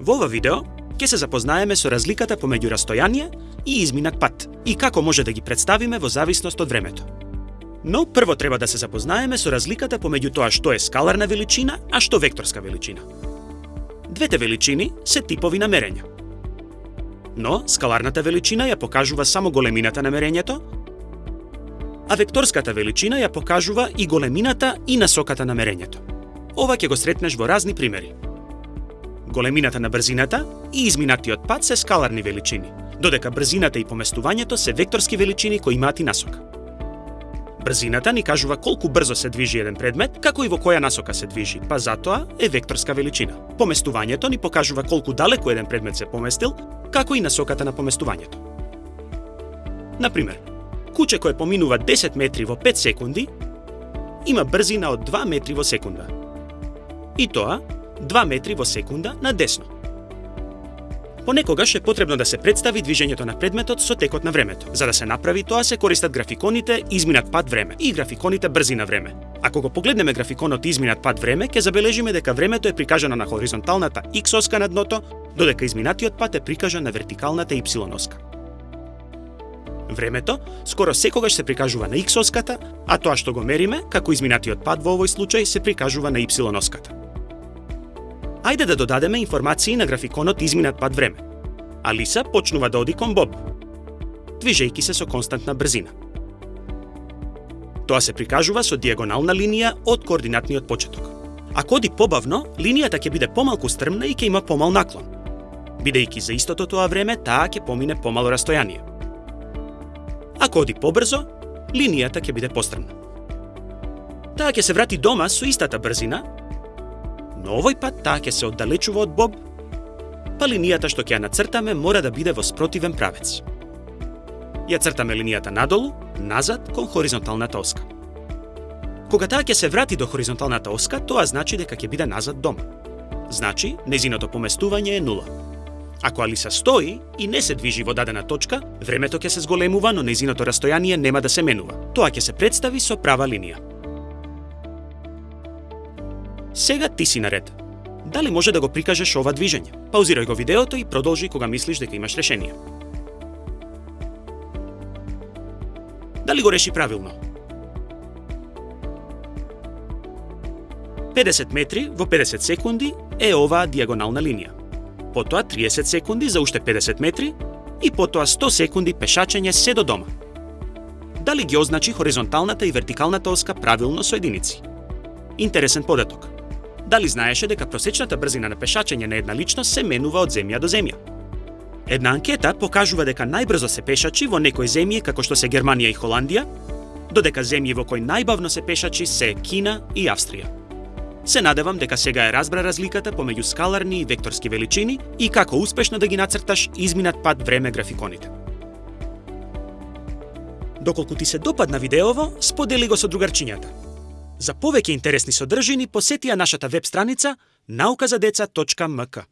Во ова видео ќе се запознаеме со разликата помеѓу растојание и изминат пат и како може да ги представиме во зависност од времето. Но прво треба да се запознаеме со разликата помеѓу тоа што е скаларна величина, а што векторска величина. Двете величини се типови на мерење. Но скаларната величина ја покажува само големината на мерењето, а векторската величина ја покажува и големината и насоката на мерењето. Ова ќе го сретнеш во разни примери. Големината на брзината и изминатиот пат се скаларни величини, додека брзината и поместувањето се векторски величини кои имаат и насока. Брзината ни кажува колку брзо се движи еден предмет, како и во која насока се движи, па затоа е векторска величина. Поместувањето ни покажува колку далеку еден предмет се поместил, како и насоката на поместувањето. Например, куче кое поминува 10 метри во 5 секунди, има брзина од 2 метри во секунда. И тоа 2 метри во секунда на десно. Понекогаш е потребно да се представи движењето на предметот со текот на времето. За да се направи тоа се користат графиконите изминат пат време и графиконите брзина време. Ако го погледнеме графиконот изминат пат време, ќе забележиме дека времето е прикажано на хоризонталната x оска на дното, додека изминатиот пат е прикажан на вертикалната y оска. Времето скоро секогаш се прикажува на x оската, а тоа што го мериме, како изминатиот пат во овој случај, се прикажува на y оската. Ајде да додадеме информации на графиконот изминат пат време. Алиса почнува да оди кон Боб, движејки се со константна брзина. Тоа се прикажува со диагонална линија од координатниот почеток. Ако оди побавно, линијата ќе биде помалку стрмна и ќе има помал наклон. Бидејќи за истото тоа време, таа ќе помине помало растојание. Ако оди побрзо, линијата ќе биде пострмна. Таа ќе се врати дома со истата брзина, но овој пат таа ќе се оддалечува од Боб, па линијата што ќе ја нацртаме мора да биде во спротивен правец. Ја цртаме линијата надолу, назад кон хоризонталната оска. Кога таа ќе се врати до хоризонталната оска, тоа значи дека ќе биде назад дома. Значи, незиното поместување е нула. Ако Алиса стои и не се движи во дадена точка, времето ќе се зголемува, но незиното растојание нема да се менува. Тоа ќе се представи со права линија. Сега ти си наред. Дали може да го прикажеш ова движење? Паузирај го видеото и продолжи кога мислиш дека имаш решение. Дали го реши правилно? 50 метри во 50 секунди е оваа дијагонална линија. Потоа 30 секунди за уште 50 метри и потоа 100 секунди пешачење се до дома. Дали ги означи хоризонталната и вертикалната оска правилно со единици? Интересен податок дали знаеше дека просечната брзина на пешачење на една личност се менува од земја до земја. Една анкета покажува дека најбрзо се пешачи во некои земји како што се Германија и Холандија, додека земји во кои најбавно се пешачи се Кина и Австрија. Се надевам дека сега е разбра разликата помеѓу скаларни и векторски величини и како успешно да ги нацрташ изминат пат време графиконите. Доколку ти се допадна видеово, сподели го со другарчињата. За повеќе интересни содржини посети ја нашата веб страница nauказадеца.mk.